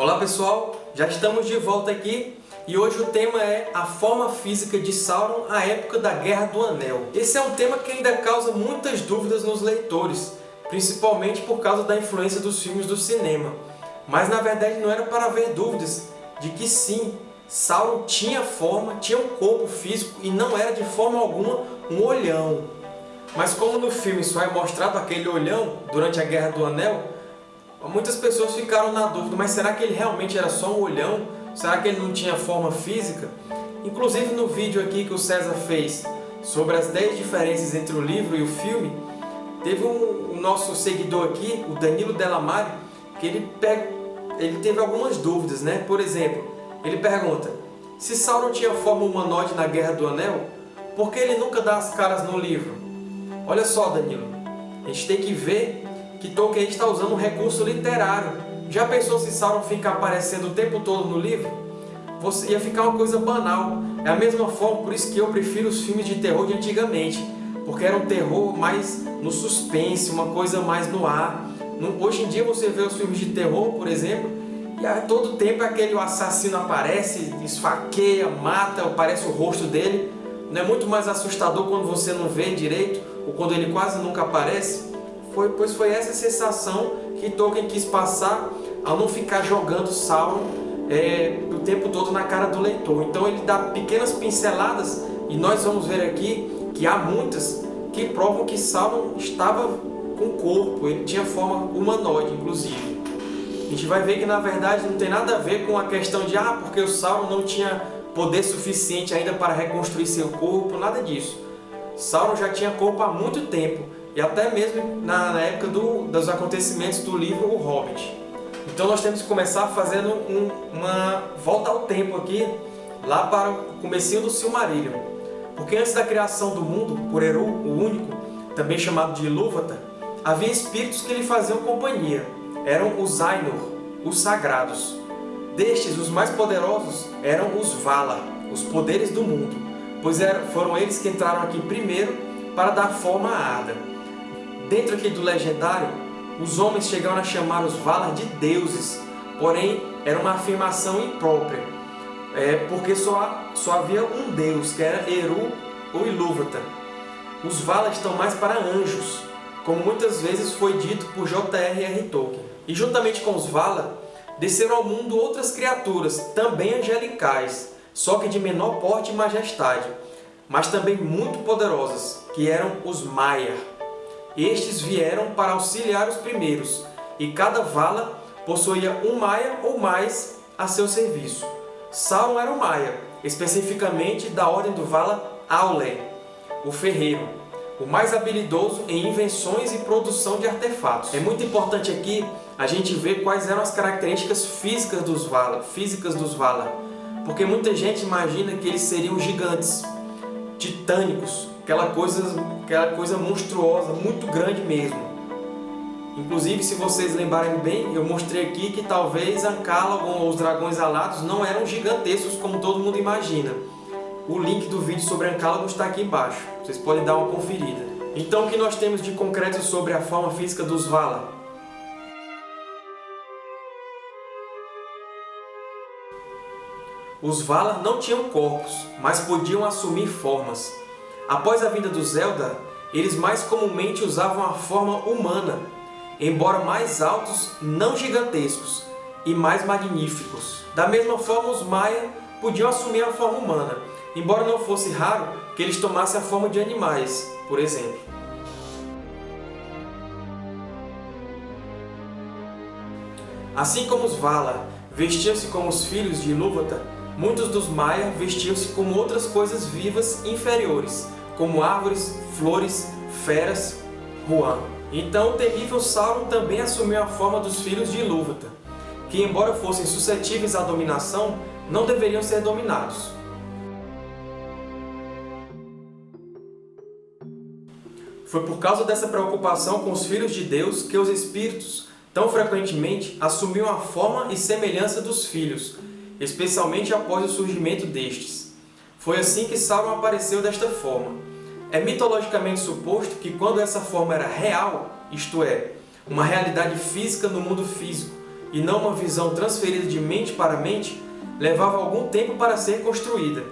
Olá pessoal, já estamos de volta aqui e hoje o tema é a forma física de Sauron à época da Guerra do Anel. Esse é um tema que ainda causa muitas dúvidas nos leitores, principalmente por causa da influência dos filmes do cinema. Mas na verdade não era para haver dúvidas de que sim, Sauron tinha forma, tinha um corpo físico e não era de forma alguma um olhão. Mas como no filme só é mostrado aquele olhão durante a Guerra do Anel, muitas pessoas ficaram na dúvida, mas será que ele realmente era só um olhão? Será que ele não tinha forma física? Inclusive no vídeo aqui que o César fez sobre as 10 diferenças entre o livro e o filme, teve um, um nosso seguidor aqui, o Danilo Delamare, que ele, ele teve algumas dúvidas, né? Por exemplo, ele pergunta, se Sauron tinha forma humanoide na Guerra do Anel, por que ele nunca dá as caras no livro? Olha só, Danilo, a gente tem que ver que Tolkien está usando um recurso literário. Já pensou se Sauron fica aparecendo o tempo todo no livro? Você ia ficar uma coisa banal. É a mesma forma, por isso que eu prefiro os filmes de terror de antigamente, porque era um terror mais no suspense, uma coisa mais no ar. Hoje em dia você vê os filmes de terror, por exemplo, e a todo tempo aquele assassino aparece, esfaqueia, mata, aparece o rosto dele. Não é muito mais assustador quando você não vê direito, ou quando ele quase nunca aparece? Foi, pois foi essa sensação que Tolkien quis passar ao não ficar jogando Sauron é, o tempo todo na cara do leitor. Então ele dá pequenas pinceladas, e nós vamos ver aqui que há muitas que provam que Sauron estava com corpo, ele tinha forma humanoide, inclusive. A gente vai ver que na verdade não tem nada a ver com a questão de ah, porque o Sauron não tinha poder suficiente ainda para reconstruir seu corpo, nada disso. Sauron já tinha corpo há muito tempo, e até mesmo na, época do, dos acontecimentos do livro O Hobbit. Então nós temos que começar fazendo um, uma volta ao tempo aqui, lá para o comecinho do Silmarillion. Porque antes da criação do mundo, por Eru, o Único, também chamado de Ilúvatar, havia espíritos que lhe faziam companhia eram os Ainur, os sagrados. Destes, os mais poderosos eram os Valar, os poderes do mundo, pois foram eles que entraram aqui primeiro para dar forma à Ada. Dentro aqui do legendário, os homens chegaram a chamar os Valar de deuses, porém era uma afirmação imprópria, é, porque só, só havia um deus, que era Eru ou Ilúvatar. Os Valar estão mais para anjos, como muitas vezes foi dito por J.R.R. Tolkien. E juntamente com os Valar, desceram ao mundo outras criaturas, também angelicais, só que de menor porte e majestade, mas também muito poderosas, que eram os Maiar. Estes vieram para auxiliar os primeiros, e cada Vala possuía um Maia ou mais a seu serviço. Sauron era um Maia, especificamente da ordem do Vala Aule, o ferreiro, o mais habilidoso em invenções e produção de artefatos. É muito importante aqui a gente ver quais eram as características físicas dos Valar, físicas dos Valar. Porque muita gente imagina que eles seriam gigantes, titânicos, aquela coisa, aquela coisa monstruosa, muito grande mesmo. Inclusive, se vocês lembrarem bem, eu mostrei aqui que talvez Ancalagon ou os dragões alados não eram gigantescos como todo mundo imagina. O link do vídeo sobre Ancalagon está aqui embaixo, vocês podem dar uma conferida. Então, o que nós temos de concreto sobre a forma física dos Valar? Os Valar não tinham corpos, mas podiam assumir formas. Após a vinda dos Eldar, eles mais comumente usavam a forma humana, embora mais altos, não gigantescos, e mais magníficos. Da mesma forma, os Maia podiam assumir a forma humana, embora não fosse raro que eles tomassem a forma de animais, por exemplo. Assim como os Valar vestiam-se como os filhos de Ilúvatar, Muitos dos Maia vestiam-se como outras coisas vivas inferiores, como árvores, flores, feras, Huan. Então o terrível Sauron também assumiu a forma dos filhos de Ilúvatar, que embora fossem suscetíveis à dominação, não deveriam ser dominados. Foi por causa dessa preocupação com os filhos de Deus que os espíritos, tão frequentemente, assumiam a forma e semelhança dos filhos, especialmente após o surgimento destes. Foi assim que Sauron apareceu desta forma. É mitologicamente suposto que quando essa forma era real, isto é, uma realidade física no mundo físico, e não uma visão transferida de mente para mente, levava algum tempo para ser construída.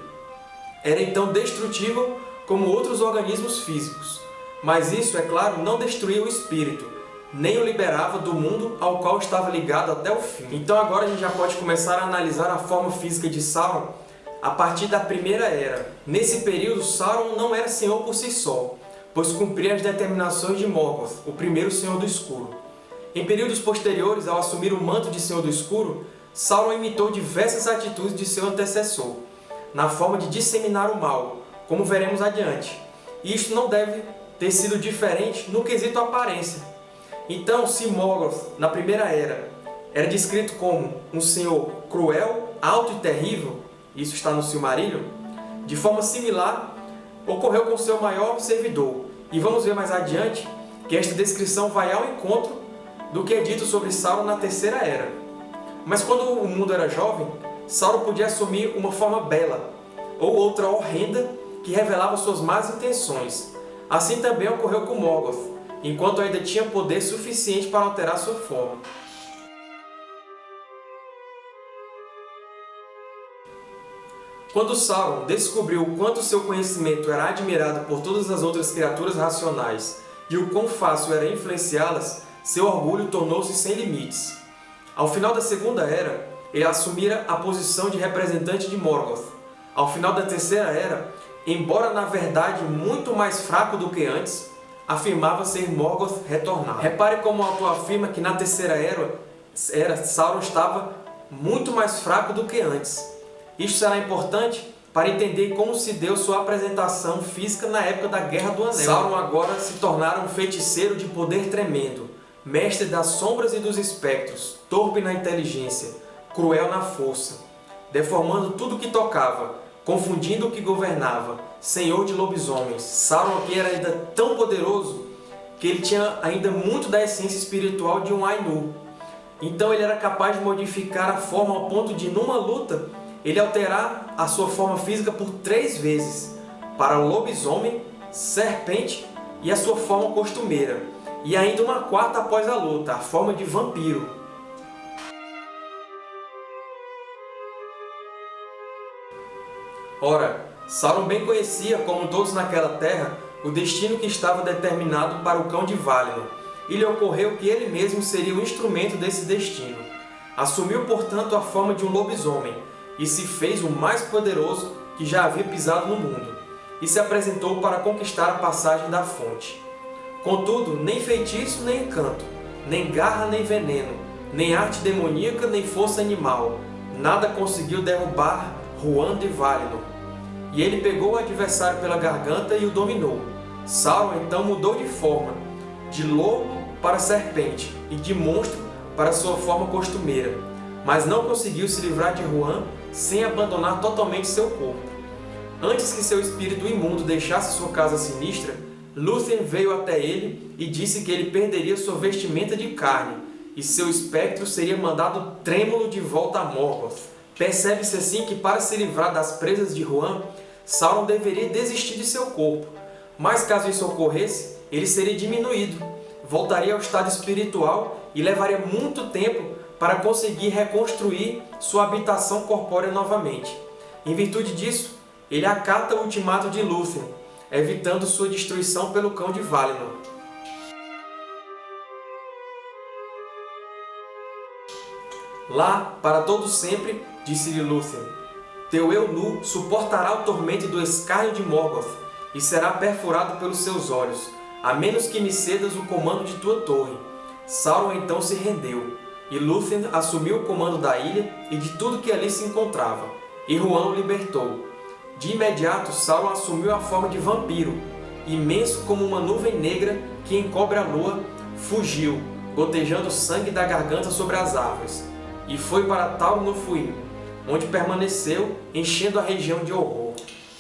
Era então destrutível como outros organismos físicos, mas isso, é claro, não destruía o espírito, nem o liberava do mundo ao qual estava ligado até o fim. Então agora a gente já pode começar a analisar a forma física de Sauron a partir da Primeira Era. Nesse período, Sauron não era senhor por si só, pois cumpria as determinações de Morgoth, o primeiro Senhor do Escuro. Em períodos posteriores, ao assumir o manto de Senhor do Escuro, Sauron imitou diversas atitudes de seu antecessor, na forma de disseminar o mal, como veremos adiante. E isto não deve ter sido diferente no quesito aparência. Então, se Morgoth, na Primeira Era, era descrito como um senhor cruel, alto e terrível, isso está no Silmarillion, de forma similar ocorreu com seu maior servidor. E vamos ver mais adiante que esta descrição vai ao encontro do que é dito sobre Sauron na Terceira Era. Mas quando o mundo era jovem, Sauron podia assumir uma forma bela, ou outra horrenda, que revelava suas más intenções. Assim também ocorreu com Morgoth, enquanto ainda tinha poder suficiente para alterar sua forma. Quando Sauron descobriu o quanto seu conhecimento era admirado por todas as outras criaturas racionais e o quão fácil era influenciá-las, seu orgulho tornou-se sem limites. Ao final da Segunda Era, ele assumira a posição de representante de Morgoth. Ao final da Terceira Era, embora na verdade muito mais fraco do que antes, afirmava ser Morgoth retornado. Repare como o autor afirma que na Terceira Era, era Sauron estava muito mais fraco do que antes. Isto será importante para entender como se deu sua apresentação física na época da Guerra do Anel. Sauron agora se tornara um feiticeiro de poder tremendo, mestre das sombras e dos espectros, torpe na inteligência, cruel na força, deformando tudo o que tocava, confundindo o que governava, senhor de lobisomens. Sauron aqui era ainda tão poderoso que ele tinha ainda muito da essência espiritual de um Ainu. Então ele era capaz de modificar a forma ao ponto de, numa luta, ele alterar a sua forma física por três vezes, para lobisomem, serpente e a sua forma costumeira, e ainda uma quarta após a luta, a forma de vampiro. Ora, Sauron bem conhecia, como todos naquela terra, o destino que estava determinado para o Cão de Valinor, e lhe ocorreu que ele mesmo seria o instrumento desse destino. Assumiu, portanto, a forma de um lobisomem, e se fez o mais poderoso que já havia pisado no mundo, e se apresentou para conquistar a passagem da fonte. Contudo, nem feitiço nem encanto, nem garra nem veneno, nem arte demoníaca nem força animal, nada conseguiu derrubar Juan de Valinor. E ele pegou o adversário pela garganta e o dominou. Sauron então mudou de forma, de lobo para serpente, e de monstro para sua forma costumeira, mas não conseguiu se livrar de Juan sem abandonar totalmente seu corpo. Antes que seu espírito imundo deixasse sua casa sinistra, Lúthien veio até ele e disse que ele perderia sua vestimenta de carne, e seu espectro seria mandado trêmulo de volta a Morgoth. Percebe-se assim que para se livrar das presas de Juan, Sauron deveria desistir de seu corpo, mas caso isso ocorresse, ele seria diminuído, voltaria ao estado espiritual e levaria muito tempo para conseguir reconstruir sua habitação corpórea novamente. Em virtude disso, ele acata o ultimato de Lúthien, evitando sua destruição pelo Cão de Valinor. Lá, para todo sempre, disse-lhe Lúthien, teu eu nu suportará o tormento do escárnio de Morgoth e será perfurado pelos seus olhos, a menos que me cedas o comando de tua torre. Sauron então se rendeu, e Lúthien assumiu o comando da ilha e de tudo que ali se encontrava, e Juan o libertou. De imediato, Sauron assumiu a forma de vampiro, imenso como uma nuvem negra que encobre a lua, fugiu, gotejando sangue da garganta sobre as árvores, e foi para Tal no onde permaneceu, enchendo a região de horror.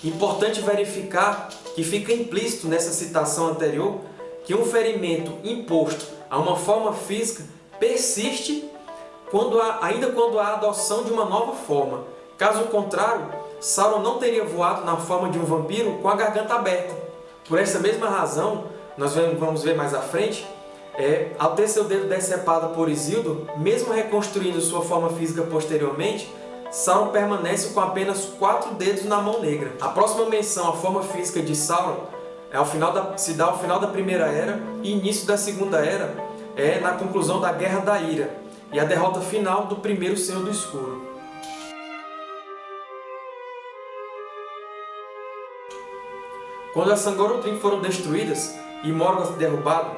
Importante verificar que fica implícito nessa citação anterior que um ferimento imposto a uma forma física persiste quando há, ainda quando há adoção de uma nova forma. Caso contrário, Sauron não teria voado na forma de um vampiro com a garganta aberta. Por essa mesma razão, nós vamos ver mais à frente, é, ao ter seu dedo decepado por Isildo, mesmo reconstruindo sua forma física posteriormente, Sauron permanece com apenas quatro dedos na mão negra. A próxima menção à forma física de Sauron é ao final da, se dá ao final da Primeira Era e início da Segunda Era, é na conclusão da Guerra da Ira e a derrota final do primeiro Senhor do Escuro. Quando as Sangorotrim foram destruídas e Morgoth derrubado,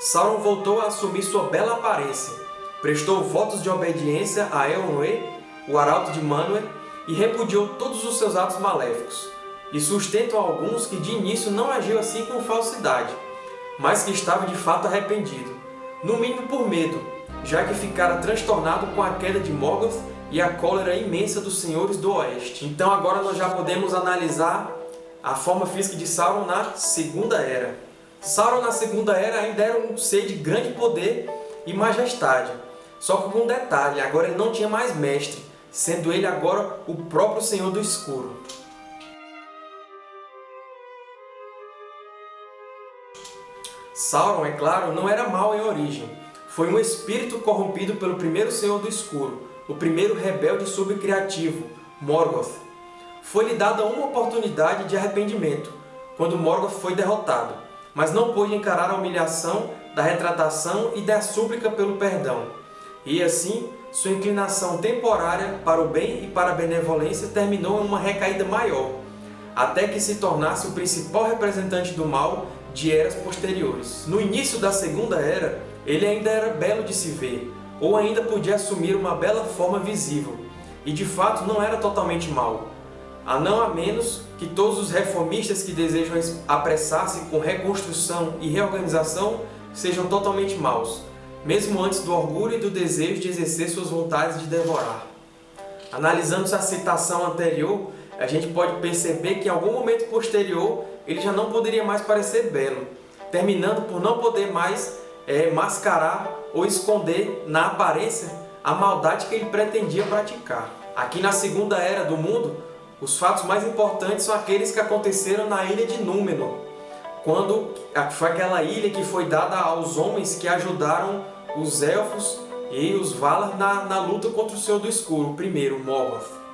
Sauron voltou a assumir sua bela aparência, prestou votos de obediência a Elrond, o Arauto de Manwë, e repudiou todos os seus atos maléficos. E sustentam alguns que de início não agiu assim com falsidade, mas que estava de fato arrependido, no mínimo por medo, já que ficara transtornado com a queda de Morgoth e a cólera imensa dos Senhores do Oeste. Então agora nós já podemos analisar a forma física de Sauron na Segunda Era. Sauron na Segunda Era ainda era um ser de grande poder e majestade. Só que com um detalhe, agora ele não tinha mais mestre, sendo ele agora o próprio Senhor do Escuro. Sauron, é claro, não era mau em origem. Foi um espírito corrompido pelo primeiro Senhor do Escuro, o primeiro rebelde subcriativo, Morgoth. Foi-lhe dada uma oportunidade de arrependimento, quando Morgoth foi derrotado, mas não pôde encarar a humilhação da retratação e da súplica pelo perdão. E assim, sua inclinação temporária para o bem e para a benevolência terminou em uma recaída maior, até que se tornasse o principal representante do mal de eras posteriores. No início da Segunda Era, ele ainda era belo de se ver, ou ainda podia assumir uma bela forma visível, e de fato não era totalmente mau, a não a menos que todos os reformistas que desejam apressar-se com reconstrução e reorganização sejam totalmente maus, mesmo antes do orgulho e do desejo de exercer suas vontades de devorar. Analisando a citação anterior, a gente pode perceber que em algum momento posterior ele já não poderia mais parecer belo, terminando por não poder mais é, mascarar ou esconder na aparência a maldade que ele pretendia praticar. Aqui na Segunda Era do Mundo, os fatos mais importantes são aqueles que aconteceram na ilha de Númenor, quando foi aquela ilha que foi dada aos homens que ajudaram os Elfos e os Valar na, na luta contra o Senhor do Escuro, primeiro, Morgoth.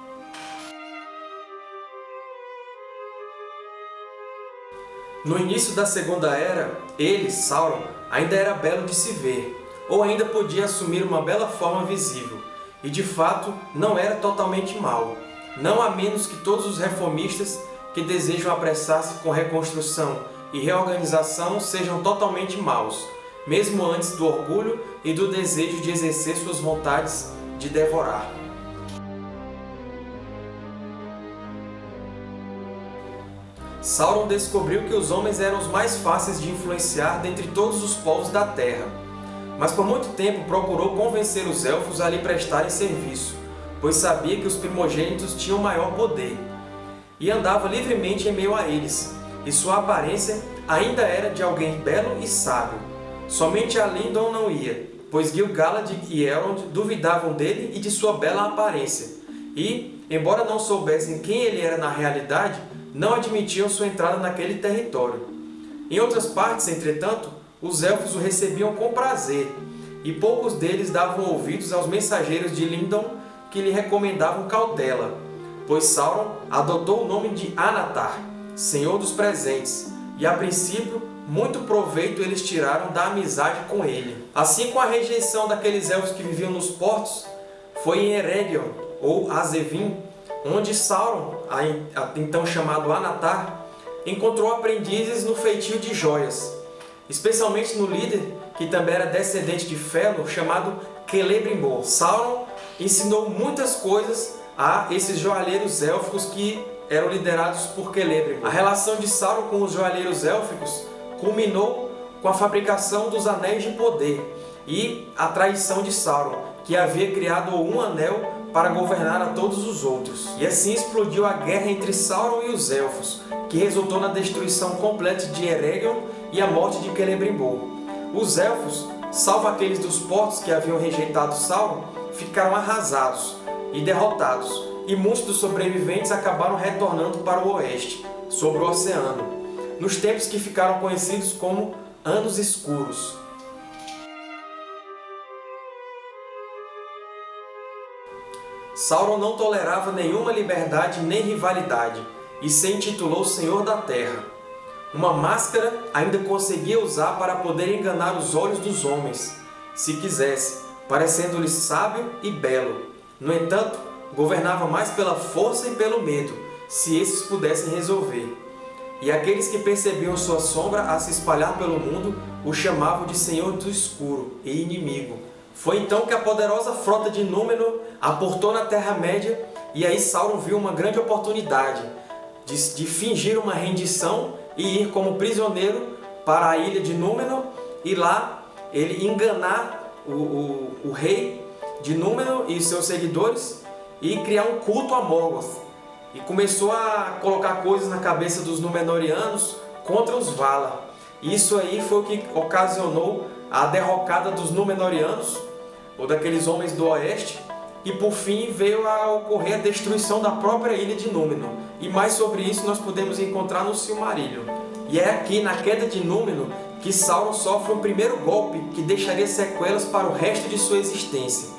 No início da Segunda Era, ele, Sauron, ainda era belo de se ver, ou ainda podia assumir uma bela forma visível, e de fato não era totalmente mau, não a menos que todos os reformistas que desejam apressar-se com reconstrução e reorganização sejam totalmente maus, mesmo antes do orgulho e do desejo de exercer suas vontades de devorar. Sauron descobriu que os homens eram os mais fáceis de influenciar dentre todos os povos da Terra, mas por muito tempo procurou convencer os Elfos a lhe prestarem serviço, pois sabia que os primogênitos tinham maior poder, e andava livremente em meio a eles, e sua aparência ainda era de alguém belo e sábio. Somente a Lindon não ia, pois Gil-galad e Elrond duvidavam dele e de sua bela aparência, e, embora não soubessem quem ele era na realidade, não admitiam sua entrada naquele território. Em outras partes, entretanto, os Elfos o recebiam com prazer, e poucos deles davam ouvidos aos mensageiros de Lindon que lhe recomendavam cautela, pois Sauron adotou o nome de Anatar, Senhor dos Presentes, e a princípio muito proveito eles tiraram da amizade com ele. Assim como a rejeição daqueles elfos que viviam nos portos, foi em Eregion, ou Azevin, onde Sauron, então chamado Anatar, encontrou aprendizes no feitio de joias, especialmente no líder, que também era descendente de Fëanor, chamado Celebrimbor. Sauron ensinou muitas coisas a esses joalheiros élficos que eram liderados por Celebrimbor. A relação de Sauron com os joalheiros élficos culminou com a fabricação dos Anéis de Poder e a traição de Sauron, que havia criado um anel para governar a todos os outros. E assim explodiu a guerra entre Sauron e os Elfos, que resultou na destruição completa de Eregion e a morte de Celebrimbor. Os Elfos, salvo aqueles dos portos que haviam rejeitado Sauron, ficaram arrasados e derrotados, e muitos dos sobreviventes acabaram retornando para o oeste, sobre o oceano, nos tempos que ficaram conhecidos como Anos Escuros. Sauron não tolerava nenhuma liberdade nem rivalidade, e se intitulou Senhor da Terra. Uma máscara ainda conseguia usar para poder enganar os olhos dos homens, se quisesse, parecendo-lhe sábio e belo. No entanto, governava mais pela força e pelo medo, se esses pudessem resolver. E aqueles que percebiam sua sombra a se espalhar pelo mundo o chamavam de Senhor do Escuro e inimigo. Foi então que a poderosa frota de Númenor aportou na Terra-média e aí Sauron viu uma grande oportunidade de, de fingir uma rendição e ir como prisioneiro para a ilha de Númenor e lá ele enganar o, o, o rei de Númenor e seus seguidores e criar um culto a Morgoth. E começou a colocar coisas na cabeça dos Númenóreanos contra os Valar. Isso aí foi o que ocasionou a derrocada dos Númenóreanos, ou daqueles homens do Oeste, e por fim veio a ocorrer a destruição da própria ilha de Númenor. E mais sobre isso nós podemos encontrar no Silmarillion. E é aqui, na queda de Númenor, que Sauron sofre o primeiro golpe que deixaria sequelas para o resto de sua existência.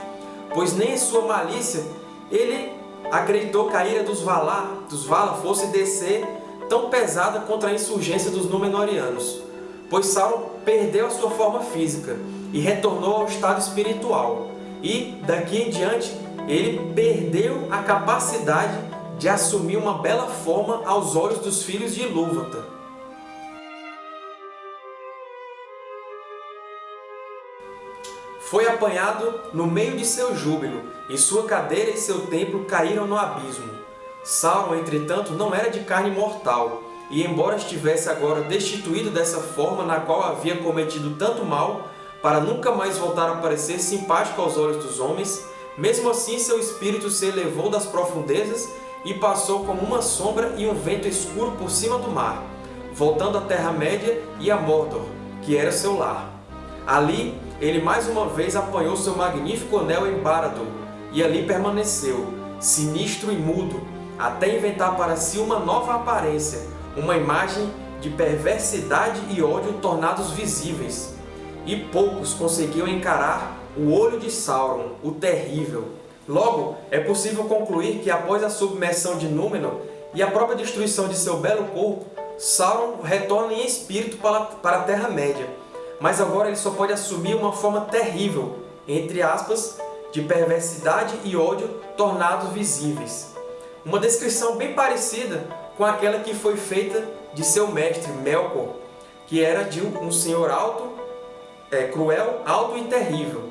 Pois nem em sua malícia ele acreditou que a ira dos Valar, dos Valar fosse descer tão pesada contra a insurgência dos Númenóreanos, pois Sauron perdeu a sua forma física e retornou ao estado espiritual. E, daqui em diante, ele perdeu a capacidade de assumir uma bela forma aos olhos dos filhos de Ilúvatar. Foi apanhado no meio de seu júbilo, e sua cadeira e seu templo caíram no abismo. Sauron, entretanto, não era de carne mortal, e embora estivesse agora destituído dessa forma na qual havia cometido tanto mal, para nunca mais voltar a parecer simpático aos olhos dos homens, mesmo assim seu espírito se elevou das profundezas e passou como uma sombra e um vento escuro por cima do mar, voltando à Terra-média e a Mordor, que era seu lar. Ali, ele mais uma vez apanhou seu magnífico anel em Barad-dûr, e ali permaneceu, sinistro e mudo, até inventar para si uma nova aparência, uma imagem de perversidade e ódio tornados visíveis. E poucos conseguiam encarar o olho de Sauron, o terrível. Logo, é possível concluir que após a submersão de Númenor e a própria destruição de seu belo corpo, Sauron retorna em espírito para a Terra-média, mas agora ele só pode assumir uma forma terrível, entre aspas, de perversidade e ódio tornados visíveis. Uma descrição bem parecida com aquela que foi feita de seu mestre Melkor, que era de um senhor alto, é, cruel, alto e terrível.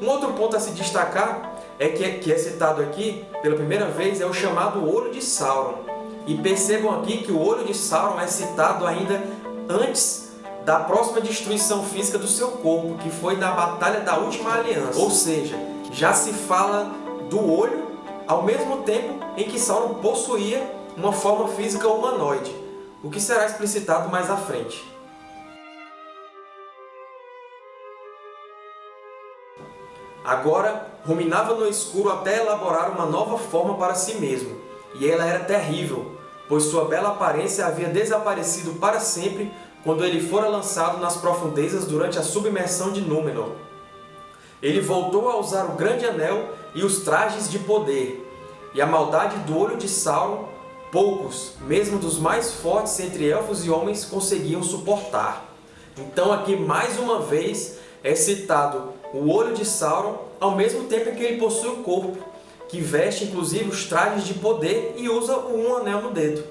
Um outro ponto a se destacar é que, que é citado aqui pela primeira vez é o chamado Olho de Sauron. E percebam aqui que o Olho de Sauron é citado ainda antes da próxima destruição física do seu corpo, que foi na Batalha da Última Aliança. Ou seja, já se fala do olho ao mesmo tempo em que Sauron possuía uma forma física humanoide, o que será explicitado mais à frente. Agora, ruminava no escuro até elaborar uma nova forma para si mesmo, e ela era terrível, pois sua bela aparência havia desaparecido para sempre quando ele fora lançado nas profundezas durante a submersão de Númenor. Ele voltou a usar o Grande Anel e os trajes de poder, e a maldade do olho de Sauron, poucos, mesmo dos mais fortes entre elfos e homens, conseguiam suportar. Então aqui mais uma vez é citado o olho de Sauron, ao mesmo tempo em que ele possui o corpo, que veste inclusive os trajes de poder e usa um anel no dedo.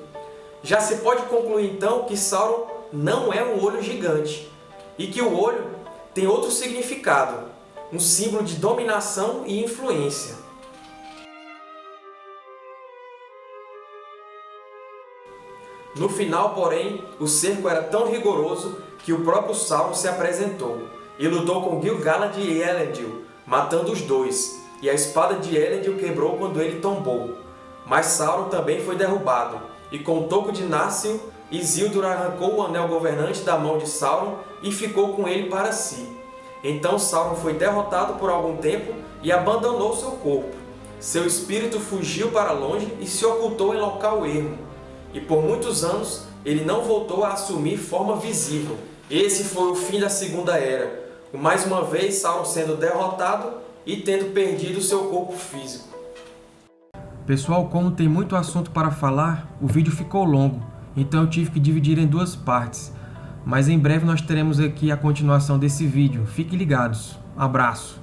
Já se pode concluir então que Sauron não é um olho gigante e que o olho tem outro significado, um símbolo de dominação e influência. No final, porém, o cerco era tão rigoroso que o próprio Sauron se apresentou e lutou com Gil-galad e Elendil, matando os dois, e a espada de Elendil quebrou quando ele tombou. Mas Sauron também foi derrubado, e com o toco de Narsil Isildur arrancou o anel governante da mão de Sauron e ficou com ele para si. Então Sauron foi derrotado por algum tempo e abandonou seu corpo. Seu espírito fugiu para longe e se ocultou em local ermo. E por muitos anos ele não voltou a assumir forma visível. Esse foi o fim da Segunda Era, mais uma vez Sauron sendo derrotado e tendo perdido seu corpo físico. Pessoal, como tem muito assunto para falar, o vídeo ficou longo, então eu tive que dividir em duas partes. Mas em breve nós teremos aqui a continuação desse vídeo. Fiquem ligados. Abraço!